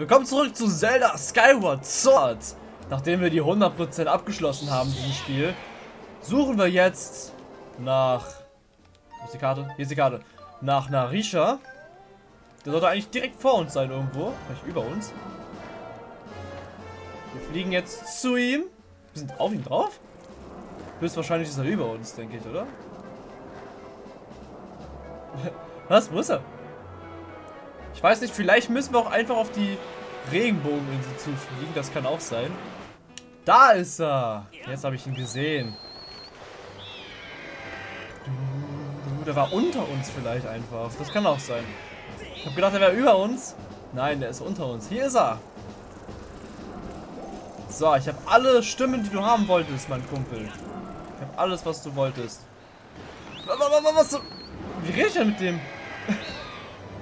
Willkommen zurück zu Zelda Skyward Sword. Nachdem wir die 100% abgeschlossen haben, dieses Spiel, suchen wir jetzt nach... Wo ist die Karte? Hier ist die Karte. Nach Narisha. Der sollte eigentlich direkt vor uns sein irgendwo. Vielleicht über uns. Wir fliegen jetzt zu ihm. Wir sind auf ihm drauf? Höchstwahrscheinlich ist er über uns, denke ich, oder? Was? Wo ist er? Ich weiß nicht, vielleicht müssen wir auch einfach auf die Regenbogeninsel zufliegen. Das kann auch sein. Da ist er. Jetzt habe ich ihn gesehen. Der war unter uns vielleicht einfach. Das kann auch sein. Ich habe gedacht, er wäre über uns. Nein, der ist unter uns. Hier ist er. So, ich habe alle Stimmen, die du haben wolltest, mein Kumpel. Ich habe alles, was du wolltest. Was, was, Wie rede ich denn mit dem?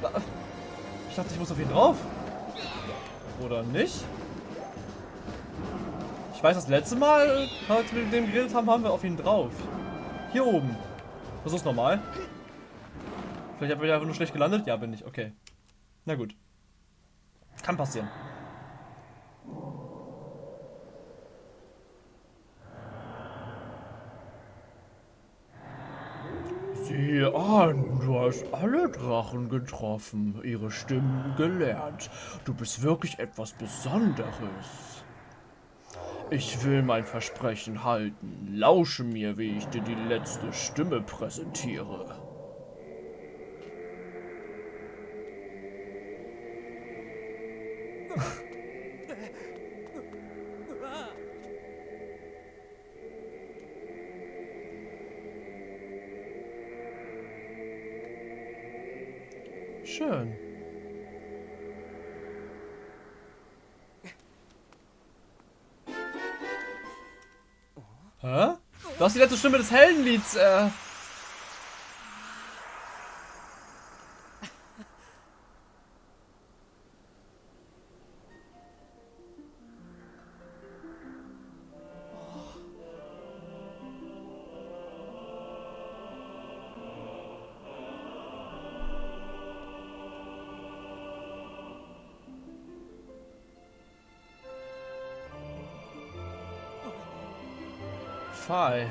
Ich dachte, ich muss auf ihn drauf. Oder nicht? Ich weiß, das letzte Mal, als wir mit dem geredet haben, haben wir auf ihn drauf. Hier oben. Versuch's nochmal. Vielleicht habe ich einfach nur schlecht gelandet. Ja, bin ich. Okay. Na gut. Kann passieren. Sieh an, du hast alle Drachen getroffen, ihre Stimmen gelernt. Du bist wirklich etwas Besonderes. Ich will mein Versprechen halten. Lausche mir, wie ich dir die letzte Stimme präsentiere. Schön. Hä? Du hast die letzte Stimme des Heldenlieds, äh... Phi.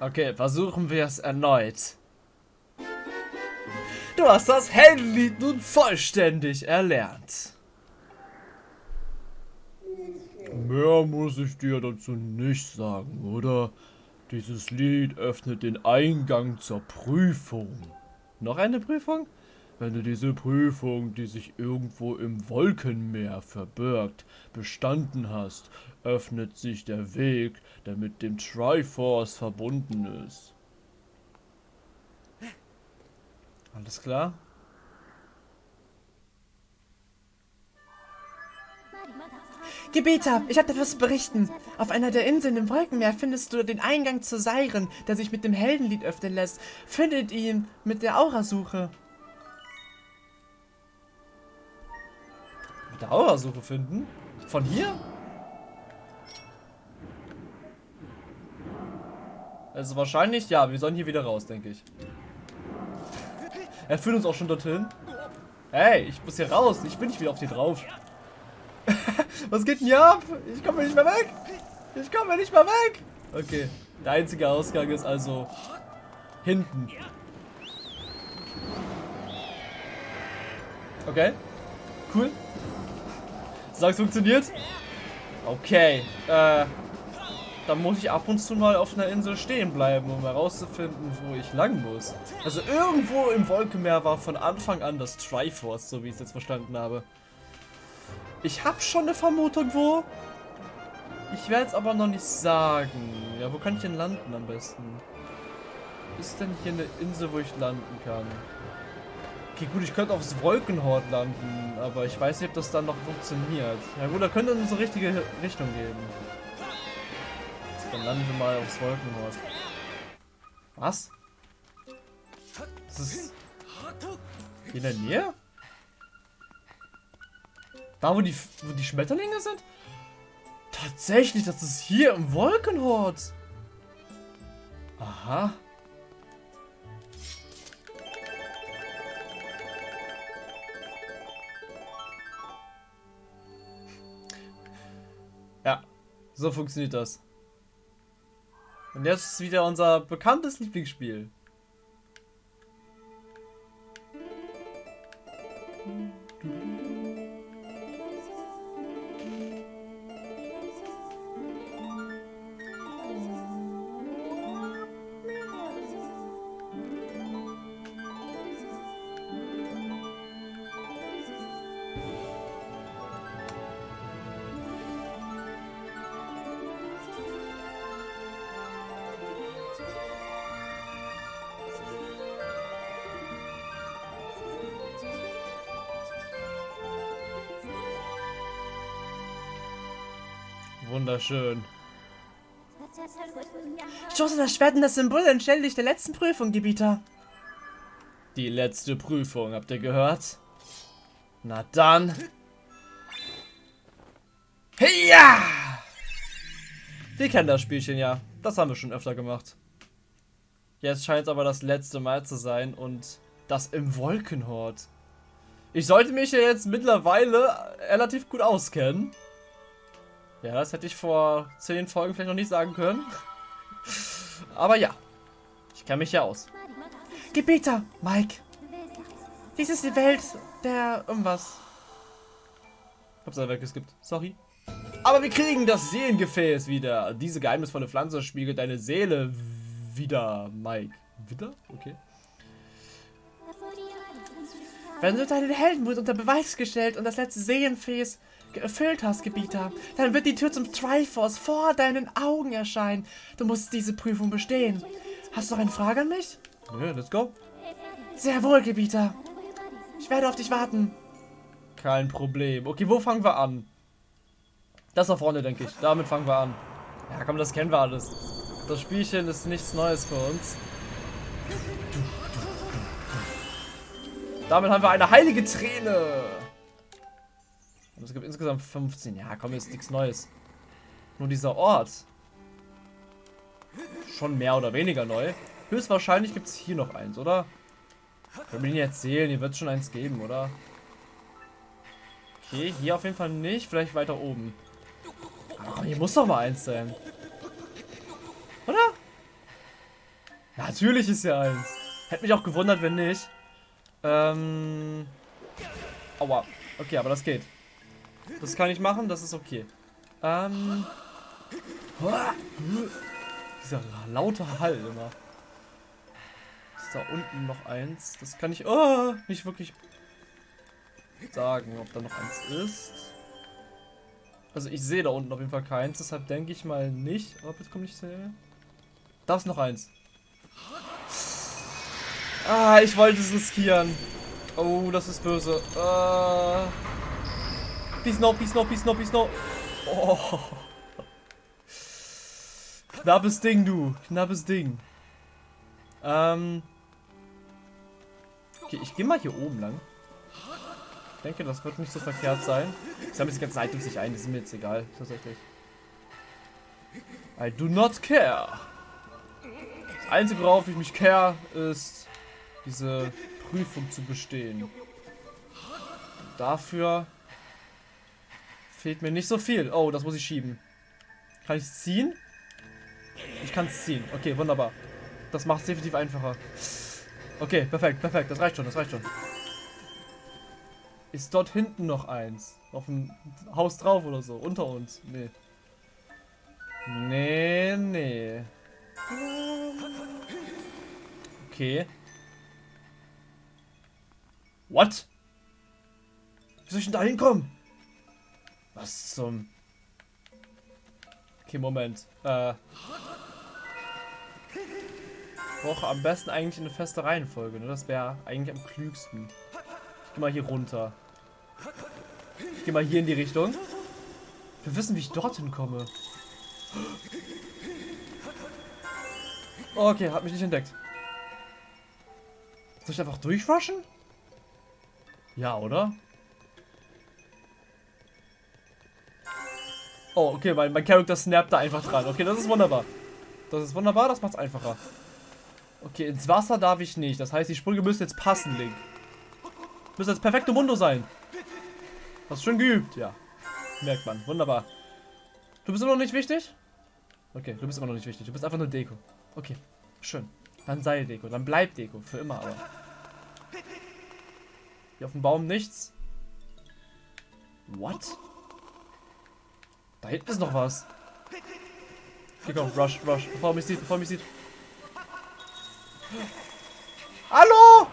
Okay, versuchen wir es erneut. Du hast das Heldenlied nun vollständig erlernt. Mehr muss ich dir dazu nicht sagen, oder? Dieses Lied öffnet den Eingang zur Prüfung. Noch eine Prüfung? Wenn du diese Prüfung, die sich irgendwo im Wolkenmeer verbirgt, bestanden hast, öffnet sich der Weg, der mit dem Triforce verbunden ist. Alles klar? Gebieter, ich habe etwas zu berichten. Auf einer der Inseln im Wolkenmeer findest du den Eingang zu Siren, der sich mit dem Heldenlied öffnen lässt. Findet ihn mit der Aurasuche. Mit der Aurasuche finden? Von hier? Also wahrscheinlich, ja, wir sollen hier wieder raus, denke ich. Er führt uns auch schon dorthin. Hey, ich muss hier raus. Ich bin nicht wieder auf dir drauf. Was geht denn hier ab? Ich komme nicht mehr weg. Ich komme nicht mehr weg. Okay. Der einzige Ausgang ist also hinten. Okay. Cool. Sag's funktioniert. Okay. Äh. Dann muss ich ab und zu mal auf einer Insel stehen bleiben, um herauszufinden, wo ich lang muss. Also irgendwo im Wolkenmeer war von Anfang an das Triforce, so wie ich es jetzt verstanden habe. Ich habe schon eine Vermutung, wo. Ich werde es aber noch nicht sagen. Ja, wo kann ich denn landen am besten? Ist denn hier eine Insel, wo ich landen kann? Okay, gut, ich könnte aufs Wolkenhort landen, aber ich weiß nicht, ob das dann noch funktioniert. Ja gut, da könnte uns eine richtige Richtung geben. Dann landen wir mal aufs Wolkenhort. Was? Das ist... Hier in der Nähe? Da, wo die, wo die Schmetterlinge sind? Tatsächlich, das ist hier im Wolkenhort. Aha. Ja, so funktioniert das. Und jetzt ist wieder unser bekanntes Lieblingsspiel. Wunderschön. Stoße das Schwert in das Symbol entstelle dich der letzten Prüfung, Gebieter. Die letzte Prüfung, habt ihr gehört? Na dann. Ja! Wir kennen das Spielchen ja. Das haben wir schon öfter gemacht. Jetzt scheint es aber das letzte Mal zu sein und das im Wolkenhort. Ich sollte mich ja jetzt mittlerweile relativ gut auskennen. Ja, das hätte ich vor zehn Folgen vielleicht noch nicht sagen können. Aber ja, ich kenne mich ja aus. Gebieter, Mike. Dies ist die Welt der irgendwas. Hab's da weggeskippt. Sorry. Aber wir kriegen das Seelengefäß wieder. Diese geheimnisvolle Pflanze spiegelt deine Seele wieder, Mike. Wieder? Okay. Wenn du deinen Heldenmut unter Beweis gestellt und das letzte Seelenfäß erfüllt hast, Gebieter, dann wird die Tür zum Triforce vor deinen Augen erscheinen. Du musst diese Prüfung bestehen. Hast du noch eine Frage an mich? Nö, let's go. Sehr wohl, Gebieter. Ich werde auf dich warten. Kein Problem. Okay, wo fangen wir an? Das da vorne, denke ich. Damit fangen wir an. Ja, komm, das kennen wir alles. Das Spielchen ist nichts Neues für uns. Damit haben wir eine heilige Träne. Und es gibt insgesamt 15. Ja, komm, ist nichts Neues. Nur dieser Ort. Schon mehr oder weniger neu. Höchstwahrscheinlich gibt es hier noch eins, oder? Können wir ihn jetzt zählen? Hier wird es schon eins geben, oder? Okay, hier auf jeden Fall nicht. Vielleicht weiter oben. Aber komm, hier muss doch mal eins sein. Oder? Natürlich ist hier eins. Hätte mich auch gewundert, wenn nicht. Ähm. Aua. Okay, aber das geht. Das kann ich machen, das ist okay. Ähm. Dieser laute Hall immer. Ist da unten noch eins? Das kann ich oh, nicht wirklich sagen, ob da noch eins ist. Also ich sehe da unten auf jeden Fall keins, deshalb denke ich mal nicht. Aber jetzt kommt nicht sehr. Da ist noch eins. Ah, ich wollte es riskieren. Oh, das ist böse. Äh. Peace no, peace no, peace no, peace no. Oh. Knappes Ding, du. Knappes Ding. Ähm. Okay, ich gehe mal hier oben lang. Ich denke, das wird nicht so verkehrt sein. Ich sammle die ganze Items nicht ein, die sind mir jetzt egal, tatsächlich. I do not care. Das Einzige, worauf ich mich care, ist diese Prüfung zu bestehen. Dafür fehlt mir nicht so viel. Oh, das muss ich schieben. Kann ich es ziehen? Ich kann es ziehen. Okay, wunderbar. Das macht es definitiv einfacher. Okay, perfekt, perfekt. Das reicht schon, das reicht schon. Ist dort hinten noch eins? Auf dem Haus drauf oder so? Unter uns? Nee. Nee, nee. Okay. What? Wie soll ich denn da hinkommen? Was zum... Okay, Moment. Äh... Brauche am besten eigentlich eine feste Reihenfolge, ne? Das wäre eigentlich am klügsten. Ich gehe mal hier runter. Ich gehe mal hier in die Richtung. Wir wissen, wie ich dorthin komme. Okay, hat mich nicht entdeckt. Soll ich einfach durchrushen? Ja, oder? Oh, okay, mein, mein Charakter snappt da einfach dran. Okay, das ist wunderbar. Das ist wunderbar, das macht's einfacher. Okay, ins Wasser darf ich nicht. Das heißt, die Sprünge müssen jetzt passen, Link. Müssen jetzt perfekte Mundo sein. Hast du schon geübt? Ja. Merkt man. Wunderbar. Du bist immer noch nicht wichtig? Okay, du bist immer noch nicht wichtig. Du bist einfach nur Deko. Okay, schön. Dann sei Deko. Dann bleib Deko. Für immer aber. Hier auf dem Baum nichts. What? Da hinten ist noch was. Okay, komm, rush, rush. Bevor mich sieht, bevor mich sieht. Hallo!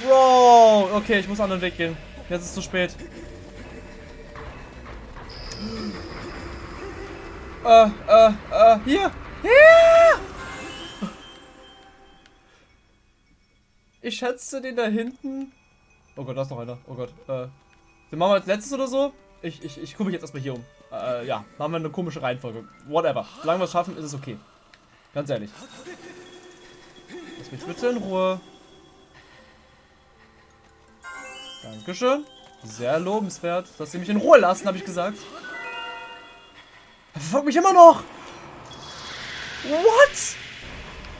Bro! Okay, ich muss einen anderen Weg gehen. Jetzt ist es zu spät. Äh, äh, äh, hier! Hier! Ich schätze den da hinten. Oh Gott, da ist noch einer. Oh Gott. Äh, den machen wir als letztes oder so? Ich, ich, ich gucke mich jetzt erstmal hier um. Äh, ja, machen wir eine komische Reihenfolge. Whatever. Solange wir es schaffen, ist es okay. Ganz ehrlich. Lass mich bitte in Ruhe. Dankeschön. Sehr lobenswert. Dass Sie mich in Ruhe lassen, habe ich gesagt. Er verfolgt mich immer noch. What?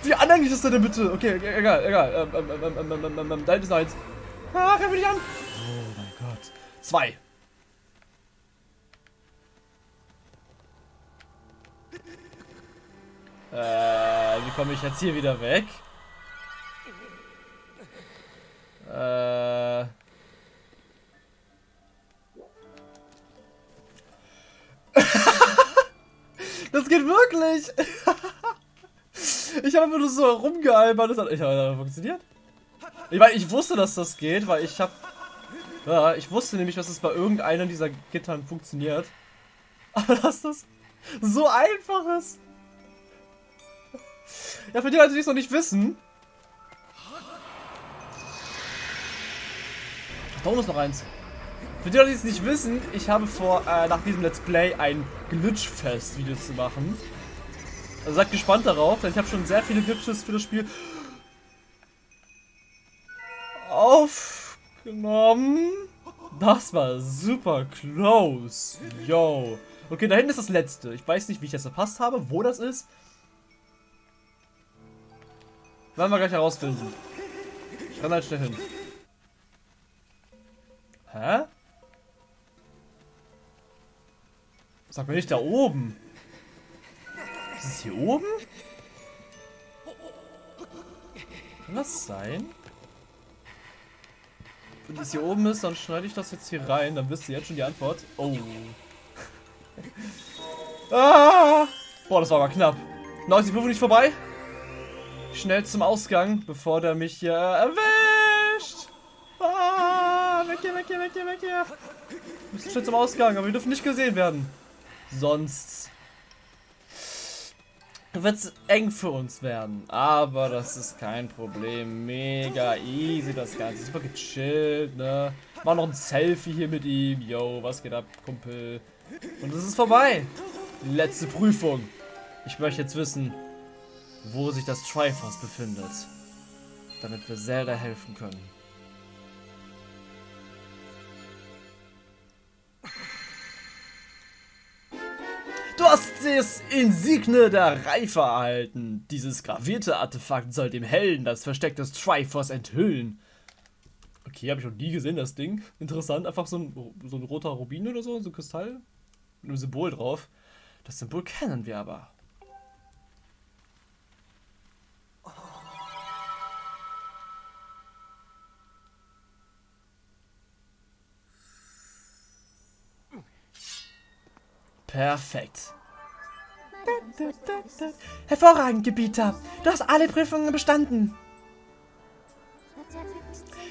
Wie anhänglich ist der denn bitte? Okay, egal, egal. Ähm, ähm, ähm, ähm, ähm, ähm, da ist eins. Ah, greif mich an. Oh mein Gott. Zwei. Äh, wie komme ich jetzt hier wieder weg? Äh. das geht wirklich! ich habe nur so rumgealbert. Das hat, ich habe funktioniert. Ich meine, ich wusste, dass das geht, weil ich habe... Ja, ich wusste nämlich, dass es bei irgendeinem dieser Gittern funktioniert. Aber dass das so einfach ist. Ja, für die Leute, die es noch nicht wissen. Da unten ist noch eins. Für die Leute, die es nicht wissen, ich habe vor, äh, nach diesem Let's Play ein Glitchfest-Video zu machen. Also seid gespannt darauf, denn ich habe schon sehr viele Glitches für das Spiel aufgenommen. Das war super close. Yo. Okay, da hinten ist das letzte. Ich weiß nicht, wie ich das verpasst habe, wo das ist. Werden wir gleich herausfinden. Ich renn halt schnell hin. Hä? Sag mir nicht da oben. Ist es hier oben? Kann das sein? Wenn es hier oben ist, dann schneide ich das jetzt hier rein. Dann wisst ihr jetzt schon die Antwort. Oh. ah! Boah, das war aber knapp. Noch ist die Prüfung nicht vorbei? Schnell zum Ausgang, bevor der mich hier erwischt. Ah, weg hier, weg hier, weg hier, weg hier. Wir müssen schnell zum Ausgang, aber wir dürfen nicht gesehen werden. Sonst wird es eng für uns werden. Aber das ist kein Problem. Mega easy das Ganze. Super gechillt, ne? Mach noch ein Selfie hier mit ihm. Yo, was geht ab, Kumpel? Und es ist vorbei. Letzte Prüfung. Ich möchte jetzt wissen, wo sich das Triforce befindet. Damit wir Zelda helfen können. Du hast das Insigne der Reife erhalten. Dieses gravierte Artefakt soll dem Helden das Versteck des Triforce enthüllen. Okay, habe ich noch nie gesehen, das Ding. Interessant, einfach so ein, so ein roter Rubin oder so, so ein Kristall. Mit einem Symbol drauf. Das Symbol kennen wir aber. Perfekt. Hervorragend, Gebieter. Du hast alle Prüfungen bestanden.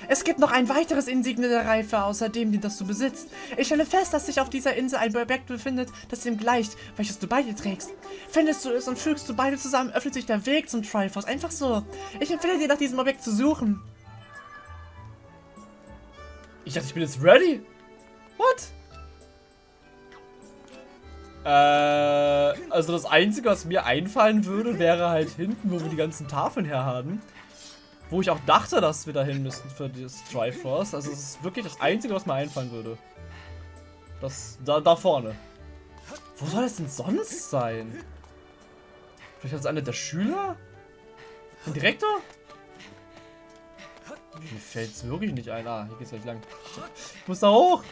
Es gibt noch ein weiteres Insigne der Reife, außer dem, das du besitzt. Ich stelle fest, dass sich auf dieser Insel ein Objekt befindet, das dem gleicht, welches du bei dir trägst. Findest du es und fügst du beide zusammen, öffnet sich der Weg zum Triforce. Einfach so. Ich empfehle dir, nach diesem Objekt zu suchen. Ich dachte, ich bin jetzt ready. What? Äh, also das Einzige, was mir einfallen würde, wäre halt hinten, wo wir die ganzen Tafeln her haben. Wo ich auch dachte, dass wir dahin müssten für das Triforce. Also es ist wirklich das Einzige, was mir einfallen würde. Das, da, da vorne. Wo soll es denn sonst sein? Vielleicht ist es einer der Schüler? Ein Direktor? Mir fällt es wirklich nicht ein. Ah, hier geht's gleich lang. Ich muss da hoch.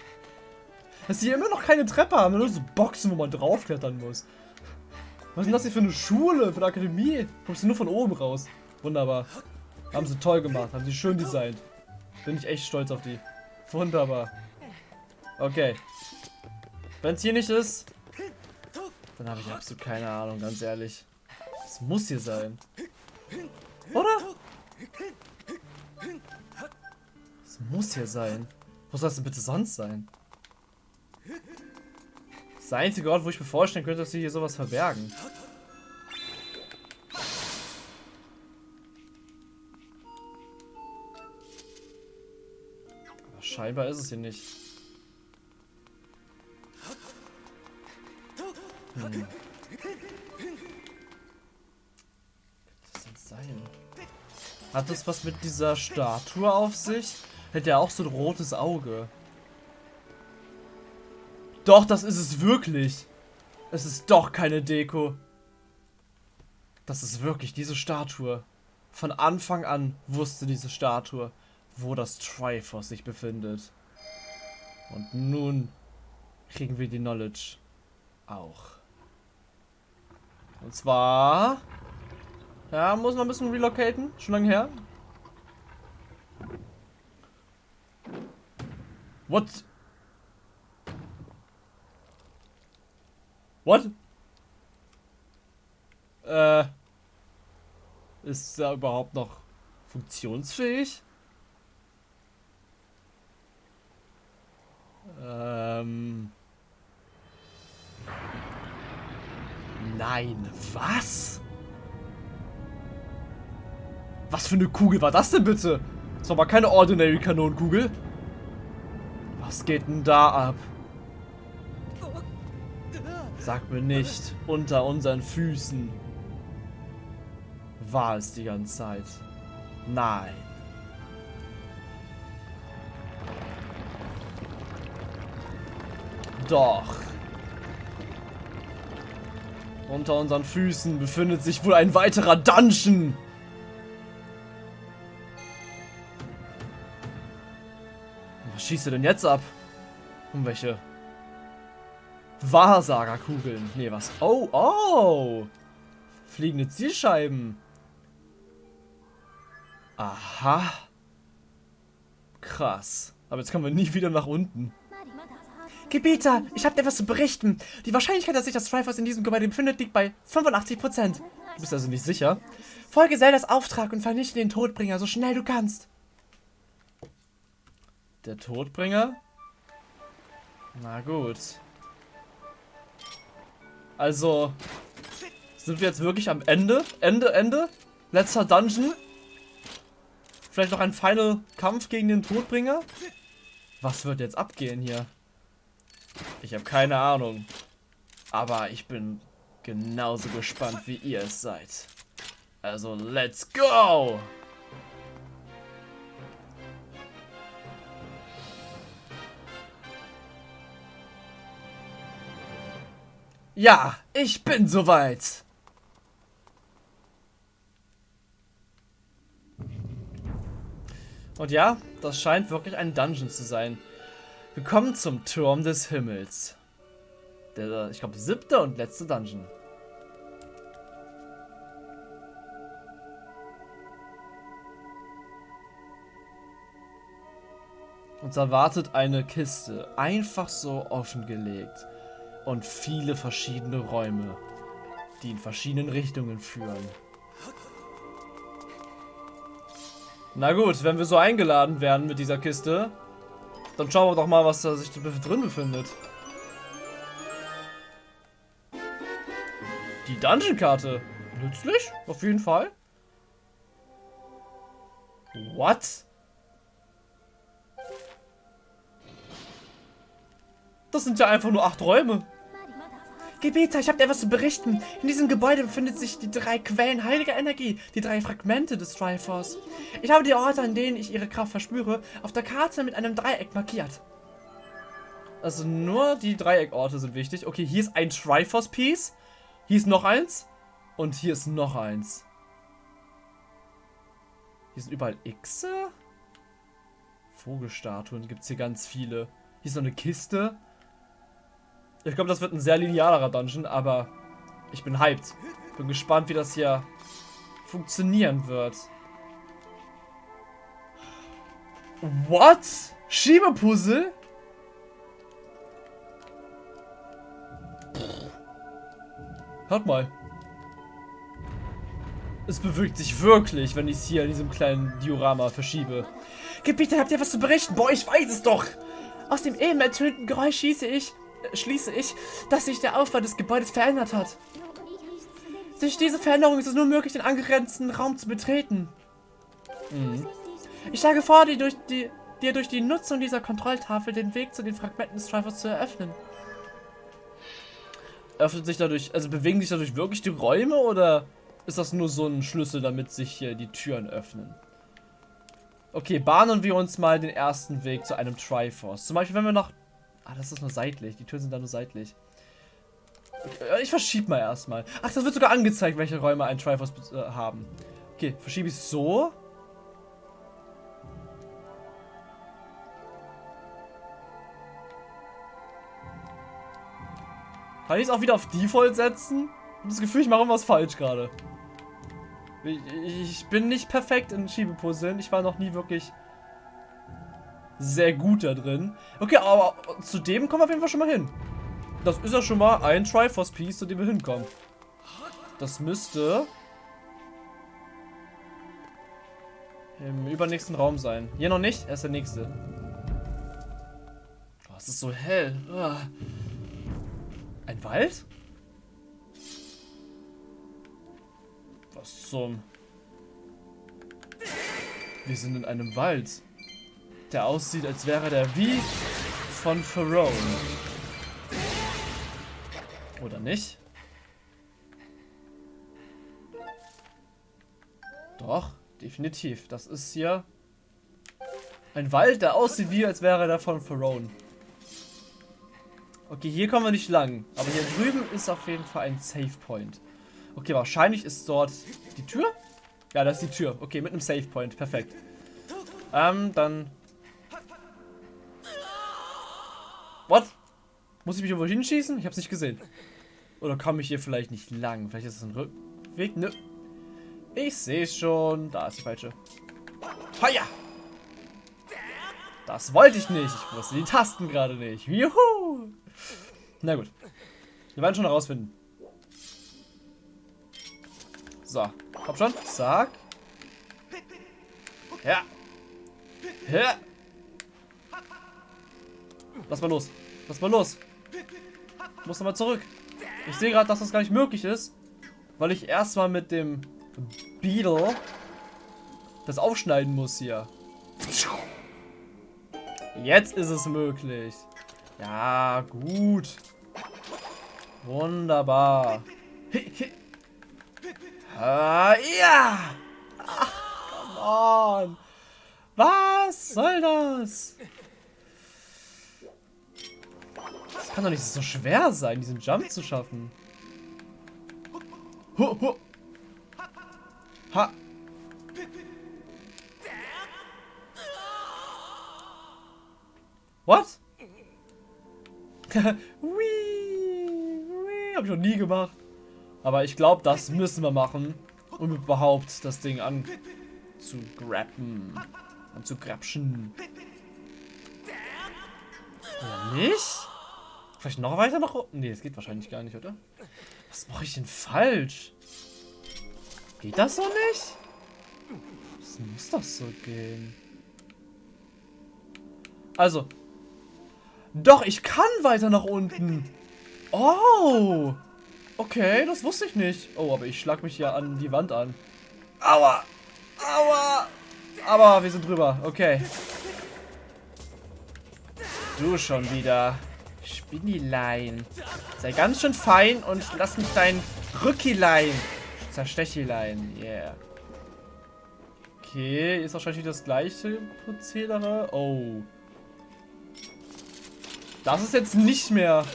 Dass die immer noch keine Treppe haben, nur so Boxen, wo man draufklettern muss. Was ist denn das hier für eine Schule, für eine Akademie? Kommst du nur von oben raus. Wunderbar. Haben sie toll gemacht, haben sie schön designt. Bin ich echt stolz auf die. Wunderbar. Okay. Wenn es hier nicht ist, dann habe ich absolut keine Ahnung, ganz ehrlich. Es muss hier sein. Oder? Es muss hier sein. Wo soll es denn bitte sonst sein? Das ist der einzige Ort, wo ich mir vorstellen könnte, dass sie hier sowas verbergen. Aber scheinbar ist es hier nicht. Hm. Soll das sein? Hat das was mit dieser Statue auf sich? Hätte er auch so ein rotes Auge. Doch, das ist es wirklich. Es ist doch keine Deko. Das ist wirklich diese Statue. Von Anfang an wusste diese Statue, wo das Triforce sich befindet. Und nun kriegen wir die Knowledge auch. Und zwar... Ja, muss man ein bisschen relocaten. Schon lange her. What? What? Äh. Ist er überhaupt noch funktionsfähig? Ähm. Nein, was? Was für eine Kugel war das denn bitte? Das war aber keine Ordinary Kanonenkugel. Was geht denn da ab? Sag mir nicht, unter unseren Füßen war es die ganze Zeit. Nein. Doch. Unter unseren Füßen befindet sich wohl ein weiterer Dungeon. Was schießt du denn jetzt ab? Um welche Wahrsagerkugeln. Nee, was? Oh, oh. Fliegende Zielscheiben. Aha. Krass. Aber jetzt kommen wir nie wieder nach unten. Gebieter, ich habe dir etwas zu berichten. Die Wahrscheinlichkeit, dass sich das Triforce in diesem Gebäude befindet, liegt bei 85%. Du bist also nicht sicher? Folge Zeldas Auftrag und vernichte den Todbringer so schnell du kannst. Der Todbringer? Na gut. Also, sind wir jetzt wirklich am Ende? Ende, Ende? Letzter Dungeon? Vielleicht noch ein Final Kampf gegen den Todbringer? Was wird jetzt abgehen hier? Ich habe keine Ahnung. Aber ich bin genauso gespannt, wie ihr es seid. Also, let's go! Ja, ich bin soweit. Und ja, das scheint wirklich ein Dungeon zu sein. Wir kommen zum Turm des Himmels. Der, ich glaube, siebte und letzte Dungeon. Uns erwartet eine Kiste, einfach so offengelegt. Und viele verschiedene Räume, die in verschiedenen Richtungen führen. Na gut, wenn wir so eingeladen werden mit dieser Kiste, dann schauen wir doch mal, was da sich drin befindet. Die Dungeon-Karte. Nützlich, auf jeden Fall. What? Das sind ja einfach nur acht Räume. Gebieter, ich habe dir etwas zu berichten. In diesem Gebäude befinden sich die drei Quellen heiliger Energie, die drei Fragmente des Triforce. Ich habe die Orte, an denen ich ihre Kraft verspüre, auf der Karte mit einem Dreieck markiert. Also nur die Dreieckorte sind wichtig. Okay, hier ist ein Triforce-Piece. Hier ist noch eins. Und hier ist noch eins. Hier sind überall Xe. Vogelstatuen gibt es hier ganz viele. Hier ist noch eine Kiste. Ich glaube, das wird ein sehr linearer Dungeon, aber ich bin hyped. Bin gespannt, wie das hier funktionieren wird. What? Schiebepuzzle? Hört mal. Es bewegt sich wirklich, wenn ich es hier in diesem kleinen Diorama verschiebe. Gebieter, habt ihr was zu berichten? Boah, ich weiß es doch. Aus dem eben ertönten Geräusch schieße ich, schließe ich, dass sich der Aufbau des Gebäudes verändert hat. Durch diese Veränderung ist es nur möglich, den angrenzenden Raum zu betreten. Mhm. Ich schlage vor, dir durch die, dir durch die Nutzung dieser Kontrolltafel den Weg zu den Fragmenten des Drivers zu eröffnen. Öffnet sich dadurch, also bewegen sich dadurch wirklich die Räume oder ist das nur so ein Schlüssel, damit sich hier die Türen öffnen? Okay, bahnen wir uns mal den ersten Weg zu einem Triforce. Zum Beispiel, wenn wir noch... Ah, das ist nur seitlich. Die Türen sind da nur seitlich. Okay, ich verschiebe mal erstmal. Ach, das wird sogar angezeigt, welche Räume ein Triforce äh, haben. Okay, verschiebe ich so. Kann ich es auch wieder auf Default setzen? Ich habe das Gefühl, ich mache irgendwas falsch gerade. Ich, ich, bin nicht perfekt in Schiebepuzzeln. Ich war noch nie wirklich sehr gut da drin. Okay, aber zu dem kommen wir auf jeden Fall schon mal hin. Das ist ja schon mal ein Triforce-Piece, zu dem wir hinkommen. Das müsste im übernächsten Raum sein. Hier noch nicht, er ist der nächste. Oh, es ist so hell. Oh. Ein Wald? Was zum... Wir sind in einem Wald, der aussieht, als wäre der wie von Pharaoh. Oder nicht? Doch, definitiv. Das ist hier ein Wald, der aussieht wie, als wäre der von Pharaoh. Okay, hier kommen wir nicht lang. Aber hier drüben ist auf jeden Fall ein Save Point. Okay, wahrscheinlich ist dort die Tür. Ja, das ist die Tür. Okay, mit einem Save Point. Perfekt. Ähm, dann... What? Muss ich mich irgendwo hinschießen? Ich hab's nicht gesehen. Oder komme ich hier vielleicht nicht lang? Vielleicht ist es ein Rückweg? Nö. Ich sehe es schon. Da ist die falsche. Feuer! Das wollte ich nicht. Ich wusste die Tasten gerade nicht. Juhu! Na gut. Wir werden schon herausfinden. So. Komm schon. Zack. Ja. Ja. Lass mal los. Lass mal los. Ich muss nochmal zurück. Ich sehe gerade, dass das gar nicht möglich ist. Weil ich erstmal mit dem Beetle das aufschneiden muss hier. Jetzt ist es möglich. Ja, gut. Wunderbar. Ah, ja! Ach, come on. Was soll das? Das kann doch nicht so schwer sein, diesen Jump zu schaffen. Ha! What? Whee, whee, hab ich noch nie gemacht. Aber ich glaube, das müssen wir machen, um überhaupt das Ding anzugrappen. Anzugrapschen. Oder nicht? Vielleicht noch weiter nach unten? Nee, das geht wahrscheinlich gar nicht, oder? Was mache ich denn falsch? Geht das so nicht? Was muss das so gehen? Also, doch, ich kann weiter nach unten. Oh. Okay, das wusste ich nicht. Oh, aber ich schlag mich ja an die Wand an. Aua. Aua. Aber wir sind drüber. Okay. Du schon wieder. Spinnilein. Sei ganz schön fein und lass mich dein Rückilein zerstechilein. Yeah. Okay, ist wahrscheinlich das gleiche Prozedere. Oh. Das ist jetzt nicht mehr...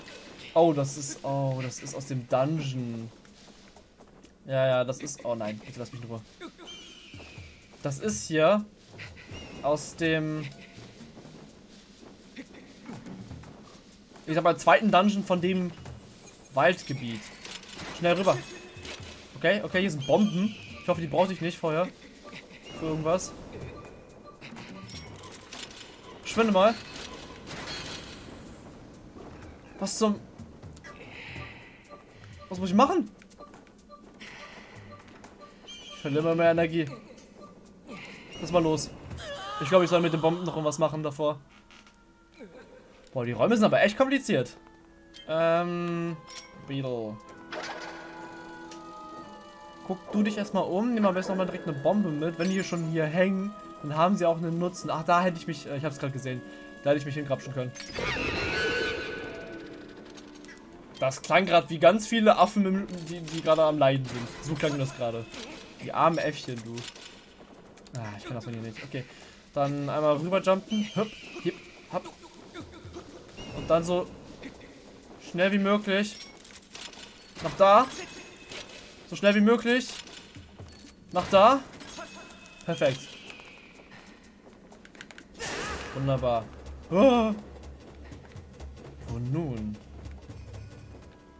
Oh, das ist... Oh, das ist aus dem Dungeon. Ja, ja, das ist... Oh nein, bitte lass mich nur. Das ist hier aus dem... Ich sag mal, zweiten Dungeon von dem Waldgebiet. Schnell rüber. Okay, okay, hier sind Bomben. Ich hoffe, die brauche ich nicht vorher. Für irgendwas. Schwinde mal. Was zum... Was muss ich machen? Ich verliere immer mehr Energie. Lass mal los. Ich glaube, ich soll mit den Bomben noch irgendwas machen davor. Boah, die Räume sind aber echt kompliziert. Ähm... Beetle. Guck du dich erstmal um. Nimm am besten nochmal direkt eine Bombe mit. Wenn die hier schon hier hängen, dann haben sie auch einen Nutzen. Ach, da hätte ich mich... Äh, ich habe es gerade gesehen. Da hätte ich mich hingrapschen können. Das klang gerade wie ganz viele Affen, die, die gerade am Leiden sind. So klang das gerade. Die armen Äffchen, du. Ah, ich kann das von hier nicht. Okay. Dann einmal rüberjumpen. Hüpp, hip, hopp. Und dann so schnell wie möglich nach da. So schnell wie möglich nach da. Perfekt. Wunderbar. Oh. Und nun?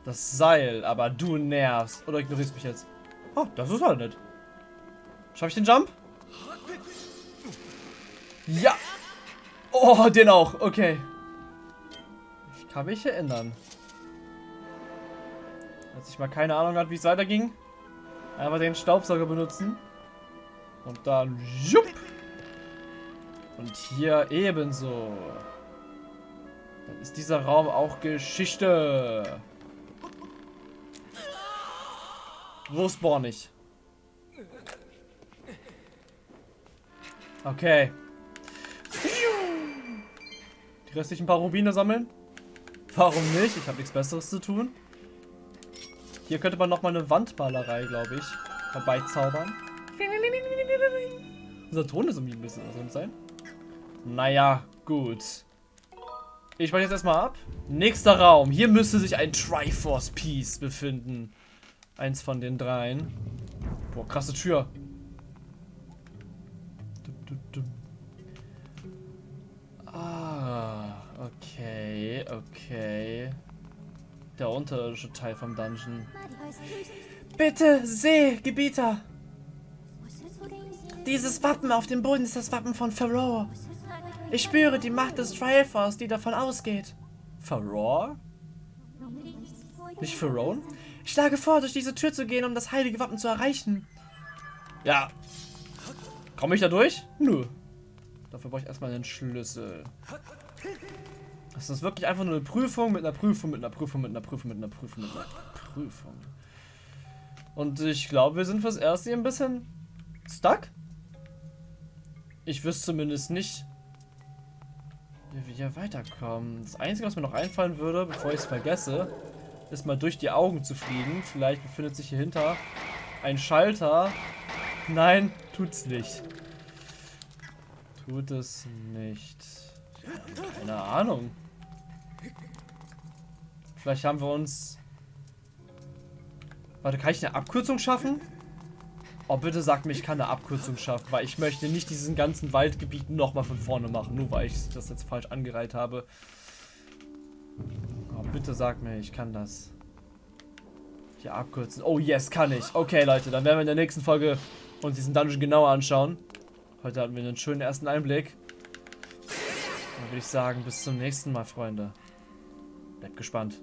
Das Seil, aber du nervst. Oder ignorierst mich jetzt? Oh, das ist halt nicht. Schaffe ich den Jump? Ja! Oh, den auch. Okay. Kann mich erinnern. Als ich mal keine Ahnung hatte, wie es weiterging. Einfach den Staubsauger benutzen. Und dann... Jupp. Und hier ebenso. Dann ist dieser Raum auch Geschichte. Wo spawn ich? Okay. Die restlichen paar Rubine sammeln? Warum nicht? Ich habe nichts Besseres zu tun. Hier könnte man nochmal eine Wandmalerei, glaube ich, herbeizaubern. Unser Ton ist irgendwie ein bisschen drin sein. Naja, gut. Ich spreche jetzt erstmal ab. Nächster Raum. Hier müsste sich ein Triforce Piece befinden. Eins von den dreien. Boah, krasse Tür. Okay, okay. Der unterirdische Teil vom Dungeon. Bitte, seh, Gebieter! Dieses Wappen auf dem Boden ist das Wappen von Pharaoh. Ich spüre die Macht des Triforce, die davon ausgeht. Pharaoh? Nicht Pharaoh? Ich schlage vor, durch diese Tür zu gehen, um das heilige Wappen zu erreichen. Ja. Komme ich da durch? Nö. Dafür brauche ich erstmal einen Schlüssel. Das ist wirklich einfach nur eine Prüfung mit einer Prüfung, mit einer Prüfung, mit einer Prüfung, mit einer Prüfung, mit einer Prüfung. Und ich glaube, wir sind fürs Erste hier ein bisschen stuck. Ich wüsste zumindest nicht, wie wir hier weiterkommen. Das Einzige, was mir noch einfallen würde, bevor ich es vergesse, ist mal durch die Augen zu fliegen. Vielleicht befindet sich hier hinter ein Schalter. Nein, tut's nicht. Tut es nicht. Keine Ahnung. Vielleicht haben wir uns... Warte, kann ich eine Abkürzung schaffen? Oh, bitte sag mir, ich kann eine Abkürzung schaffen, weil ich möchte nicht diesen ganzen Waldgebiet nochmal von vorne machen, nur weil ich das jetzt falsch angereiht habe. Oh, bitte sag mir, ich kann das. Hier abkürzen. Oh, yes, kann ich. Okay, Leute, dann werden wir in der nächsten Folge uns diesen Dungeon genauer anschauen. Heute hatten wir einen schönen ersten Einblick. Dann würde ich sagen, bis zum nächsten Mal, Freunde. Bleibt gespannt.